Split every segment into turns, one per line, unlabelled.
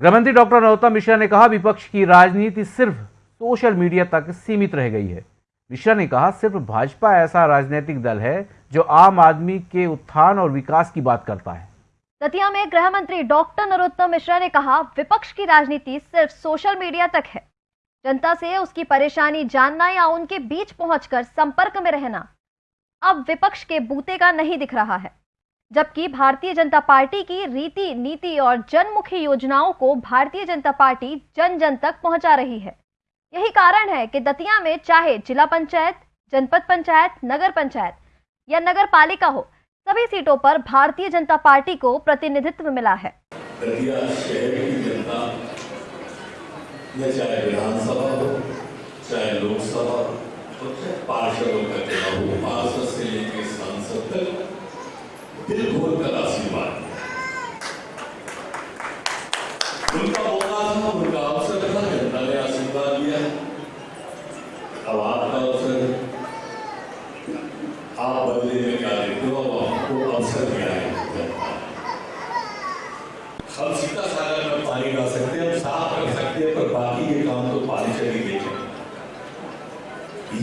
गृहमंत्री डॉक्टर नरोत्तम मिश्रा ने कहा, विपक्ष की राजनीति सिर्फ़ सोशल मीडिया तक सीमित रह गई है। मिश्रा ने कहा, सिर्फ़ भाजपा ऐसा राजनीतिक दल है जो आम आदमी के उत्थान और विकास की बात करता है।
दतिया में गृह मंत्री डॉक्टर नरोत्तम मिश्रा ने कहा, विपक्ष की राजनीति सिर्फ़ सोशल मीडिया तक है। जनता से उसकी परेशानी जानना या उनके बीच पहुंचकर संपर्क में रहना, अब विपक्ष के बूते का नहीं दिख रहा है। जबकि भारतीय जनता पार्टी की रीति, नीति और जनमुखी योजनाओं को भारतीय जनता पार्टी जन जन तक पहुँचा रही है। यही कारण है कि दतिया में चाहे जिला पंचायत, जनपद पंचायत, नगर पंचायत या नगर पालिका हो, सभी सीटों पर भारतीय जनता पार्टी को प्रतिनिधित्व मिला है।
दतिया शहर की जनता, या चाहे विधानसभा हो, चाहे लोकसभा हो, चाहे पार्षदों का चुनाव हो, पार्षद से लेकर सांसद तक दिल खोल कर आशीर्वाद। उनका मौका था उनका अवसर था जनता ने आशीर्वाद दिया अब आपका अवसर आप बदले में क्या देते हो आपको अवसर दिया है हम सीता सागर में पानी ला सकते हैं हम साफ़ कर सकते हैं पर बाकी ये काम तो पानी ही देखें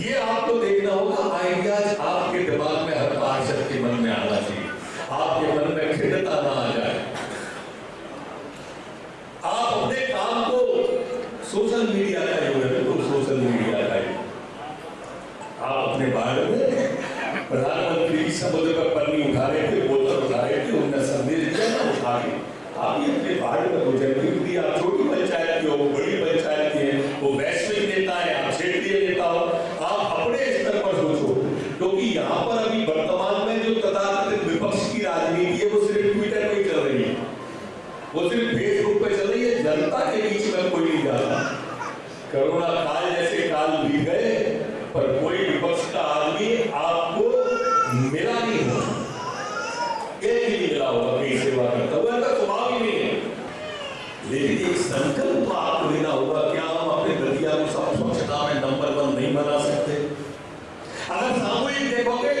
ये आपको देखना होगा आइडियाज़ आपके दिमाग में हर पार्षद के मन में आना चाहिए आपके मन में खिड़ता ना आ जाए आप अपने काम को सोशल मीडिया का बिल्कुल सोशल मीडिया का आप अपने बारे में प्रधानमंत्री समुद्र पर पन्नी उठा रहे थे बोतल उठा रहे थे उनने संदेश दिया ना उठा के आप ये अपने बारे में मुझे भी आप छोटी पंचायत की हो वो बड़ी पंचायत की है वो वैश्विक नेता है आप क्षेत्रीय नेता हो आप अपने स्तर पर सोचो क्योंकि यहाँ पर अभी वर्तमान में जो तथाकथित विपक्ष की राजनीति है वो सिर्फ़ ट्विटर पे चल रही है वो सिर्फ़ फेसबुक पे चल रही है जनता के बीच में कोई नहीं जाता करोना काल जैसे काल बीत गए पर कोई विपक्ष का आदमी आपको मिला नहीं होगा एक ही नहीं मिला होगा कहीं सेवा करता हुआ ऐसा स्वभाव ही नहीं है लेकिन एक संकल्प तो आपको लेना होगा क्या हम अपने दतिया को सब स्वच्छता में नंबर वन नहीं बना सकते। अगर सामूहिक देखोगे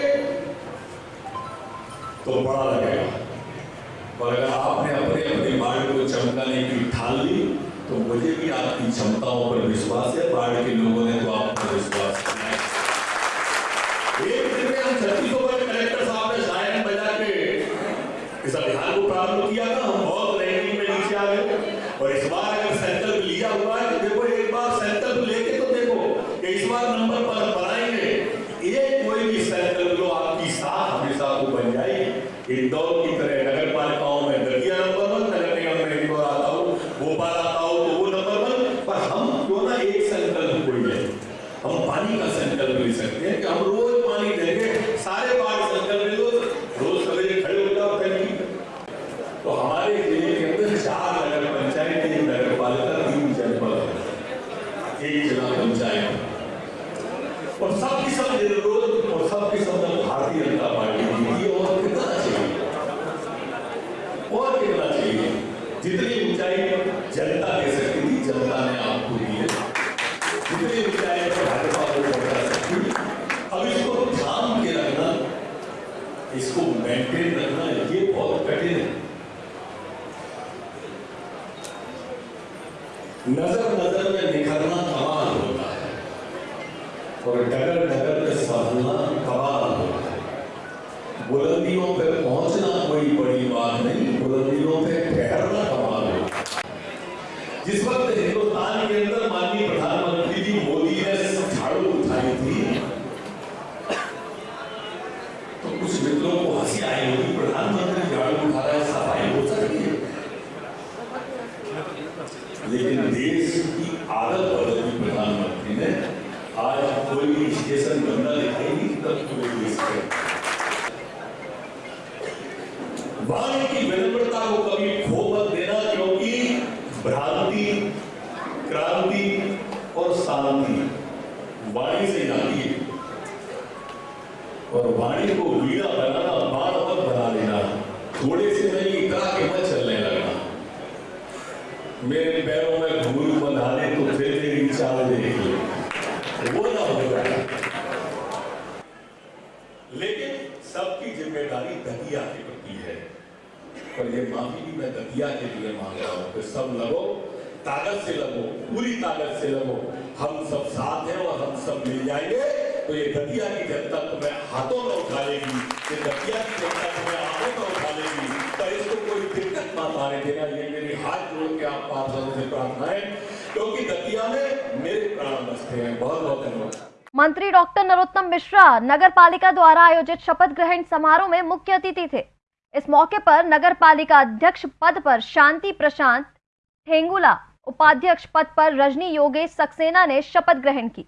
तो बड़ा लगेगा। और अगर आपने अपने अपने बाढ़ को चमकाने की ठान ली तो मुझे भी आपकी क्षमताओं पर विश्वास है। बाढ़ के लोगों ने तो आप पर विश्वास किया है। एक दिन में हम छत्तीसों पर कलेक्टर साहब ने शायन बजा के इस अभियान को प्रारंभ किया था हम बहुत रैंकिंग में नीचे आ गए और इस बार अगर संकल्प लिया हुआ है तो देखो एक बार संकल्प लेके तो देखो कि इस बार नंबर पर बनाएँगे ये कोई भी संकल्प लो आपकी साथ हमेशा को बन जाएगी इंदौर की तरह नगर पालिकाओं में दतिया नंबर वन नगर निगम में इंदौर आता हो भोपाल आता हो तो वो नंबर वन पर हम क्यों ना एक संकल्प ले हम पानी का संकल्प ले सकते हैं कि हम रोज पानी देंगे सारे बार संकल्प ले लो रोज सवेरे खड़े हो जाओ टंकी पे। तो हमारे ज़िले के अंदर चार नगर पंचायत एक नगर पालिका तीन जनपद एक जिला पंचायत और सबकी सब निर्विरोध और सबकी सब भारतीय जनता पार्टी जीती और कितना चाहिए और कितना चाहिए जितनी ऊंचाई जनता दे सकती थी जनता ने आपको दी है जितनी ऊंचाई पर भाजपा को पहुँचा सकती थी अब इसको थाम के रखना इसको मेंटेन रखना ये बहुत कठिन है नज़र नज़र में निखरना कमाल होता है और डगर डगर के साधना कमाल होता है बुलंदियों पे पहुँचना कोई बड़ी बात नहीं बुलंदियों पे ठहरना कमाल है जिस वक्त हिंदुस्तान के अंदर माननीय प्रधानमंत्री जी मोदी ने झाड़ू उठाई थी तो कुछ मित्रों को हँसी आई होगी प्रधानमंत्री झाड़ू उठा रहा है सफ़ाई हो सकती है लेकिन देश की आदत बदली प्रधानमंत्री ने आज गंदा दिखाई नहीं तब के वाणी की विनम्रता को कभी खो मत देना, क्योंकि भ्रांति, क्रांति और शांति वाणी से जाती है। और वाणी को वीणा बनाना, बाण मत बना लेना। थोड़े से नहीं इतना के मत चलने लगना। मेरे पैरों में घूर बंधा दे तो फिर तेरी चाल देख ले। वो ना होगा ज़िम्मेदारी दतिया के प्रति है। पर ये माफ़ी भी मैं दतिया के लिए मांग रहा हूँ कि सब लगो, ताकत से लगो, पूरी ताकत से लगो। हम सब साथ हैं और हम सब मिल जाएँगे। तो ये दतिया की जनता तुम्हें हाथों में उठा लेगी, ये दतिया की जनता तुम्हें आँखों में उठा लेगी, पर इसको कोई दिक्कत मत आने देना, ये मेरी हाथ जोड़ के आप पार्षदों से प्रार्थना है, क्योंकि दतिया में मेरे प्राण बसते हैं। बहुत बहुत धन्यवाद।
मंत्री डॉक्टर नरोत्तम मिश्रा नगर पालिका द्वारा आयोजित शपथ ग्रहण समारोह में मुख्य अतिथि थे। इस मौके पर नगर पालिका अध्यक्ष पद पर शांति प्रशांत ठेंगुला उपाध्यक्ष पद पर रजनी योगेश सक्सेना ने शपथ ग्रहण की।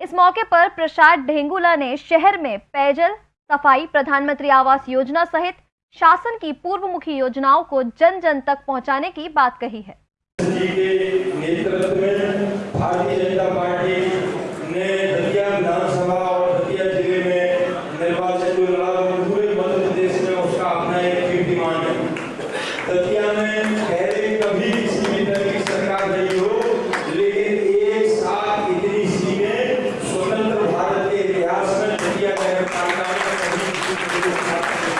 इस मौके पर प्रसाद ढेंगुला ने शहर में पेयजल, सफ़ाई, प्रधानमंत्री आवास योजना सहित शासन की पूर्व मुखी योजनाओं को जन जन तक पहुँचाने की बात कही है।
भारतीय जनता पार्टी ने दतिया विधानसभा और दतिया ज़िले में निर्वाचन जो लड़ा वो पूरे मध्य प्रदेश में उसका अपना एक कीर्तिमान है दतिया में पहले कभी किसी भी तरह की सरकार नहीं हो लेकिन एक साथ इतनी सीटें स्वतंत्र भारत के इतिहास में दतिया नगर पालिका में कभी किसी के साथ नहीं।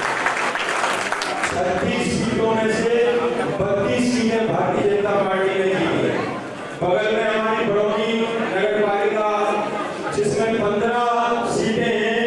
छत्तीस सीटों में से बत्तीस सीटें भारतीय जनता पार्टी ने जीती है बगल में हमारी बड़ौनी नगर पालिका जिसमें पंद्रह सीटें हैं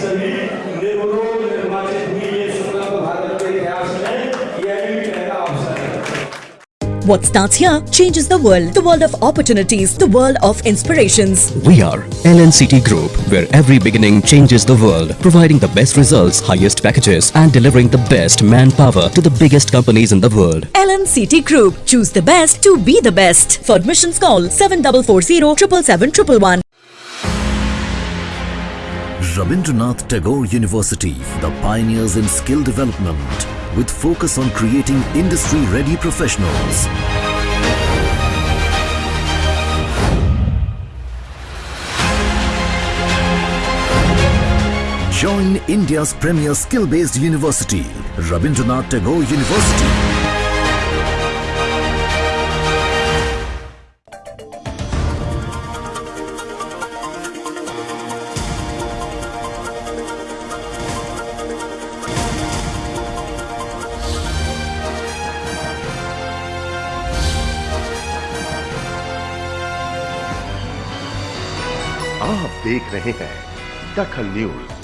सभी सभी निर्विरोध निर्वाचित हुई है स्वतंत्र भारत के इतिहास में यह भी पहला अवसर है
What starts here changes the world. The world of opportunities. The world of inspirations.
We are LNCT Group, where every beginning changes the world, providing the best results, highest packages, and delivering the best manpower to the biggest companies in the world.
LNCT Group. Choose the best to be the best. For admissions call 7440 777
Rabindranath Tagore University, the pioneers in skill development, with focus on creating industry-ready professionals. Join India's premier skill-based university, Rabindranath Tagore University.
देख रहे हैं दखल news.